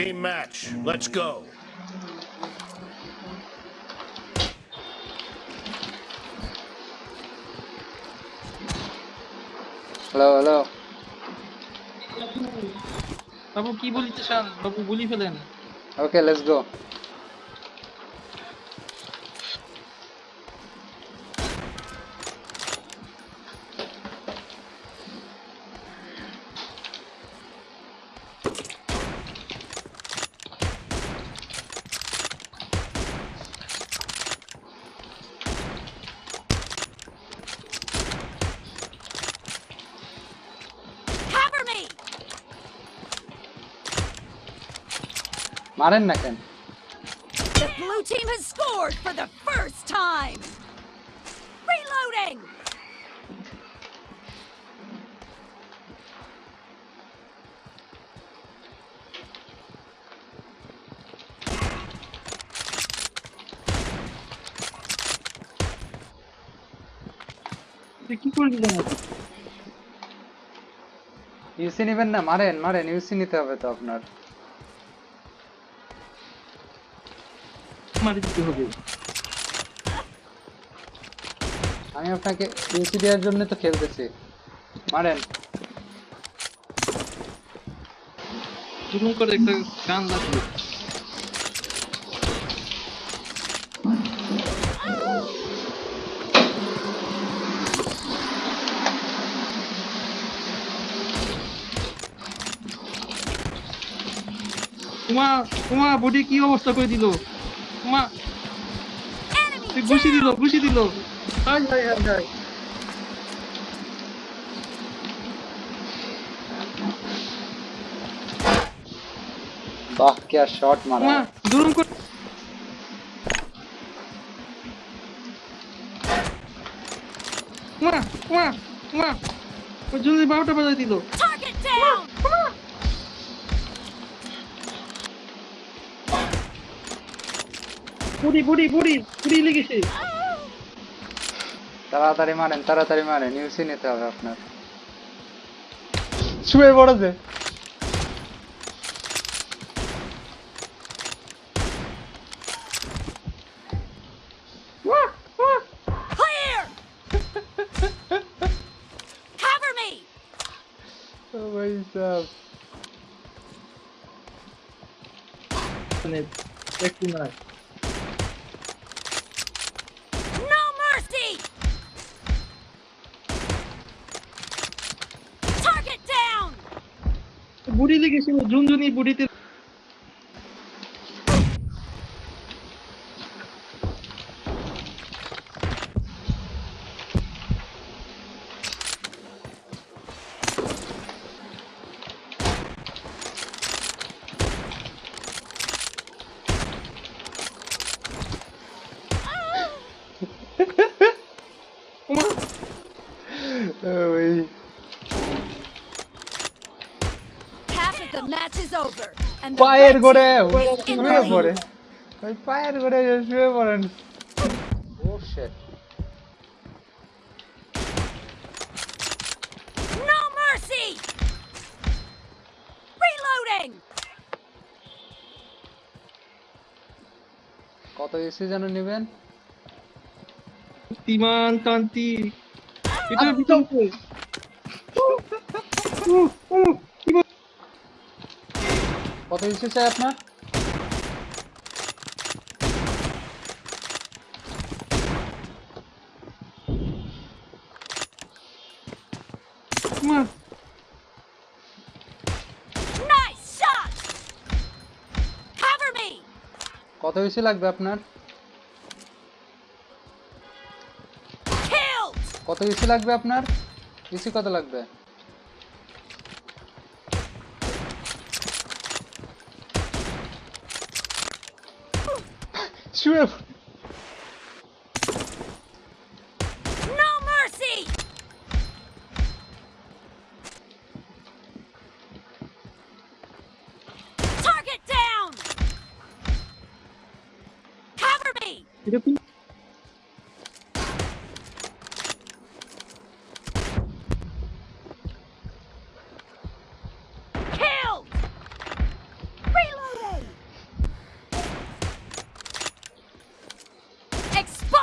Team match, let's go. Hello, hello. Babu, what are you Babu, you're saying. Okay, let's go. মারেন না কেন The blue team has scored for the first time. Reloading. কি করছিলেন ইউসি নেবেন না মারেন you see, নিতে হবে তো মারি দিতে হবে আমি আপনাকে ইউসি দেওয়ার জন্য তো খেলতেছি মারেন তুমি করে একটা গান লাগবে তোমার তোমার বডি কি অবস্থা করে দিল মা ঘুষি দিল ঘুষি দিল হাই হাই হাই হাই বাহ क्या शॉट मारा मां दुरुम को मां मां मां वो जल्दी बाउटा बजा दिलो टारगेट डाउन বুড়ি বুড়ি বুড়ি বুড়ি লেগেছে তাড়াতাড়ি মারেন তাড়াতাড়ি মারেন ইউসি নিতে হবে আপনার শুয়ে পড়েছে Nice. बुढी लेखेपछि जुन जुन यी बुढीतिर Come on. Match is over. And fire করে শুয়ে পড়ে ওই ফায়ার করে শুয়ে পড়েন oh shit No mercy. Reloading. কত এসি যেন নেবেন তিমান তান্তি এটা ভিতর বেশ কিছু চাই আপনার মত নাইস শট ওভার মি কত ইচ্ছে লাগবে আপনার কত ইচ্ছে লাগবে আপনার ইচ্ছে কত লাগবে so Explode!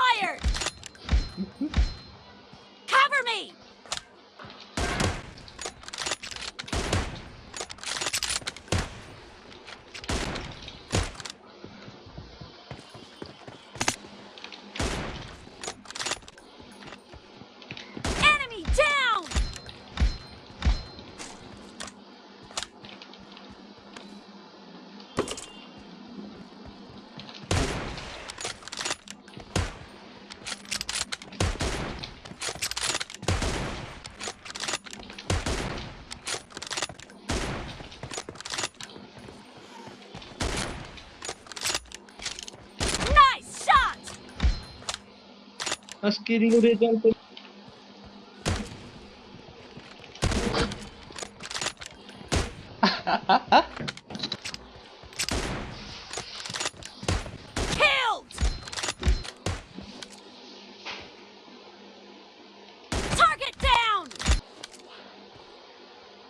আজকের result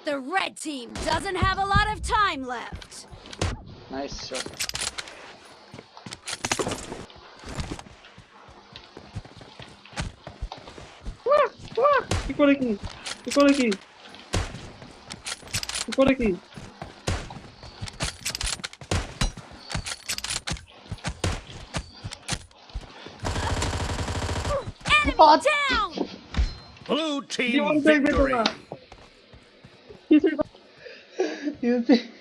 The red team doesn't have a lot of time left. Nice shot. Ah, ficou aqui. Ficou aqui. Ficou aqui. Pode. Blue team victory. Meu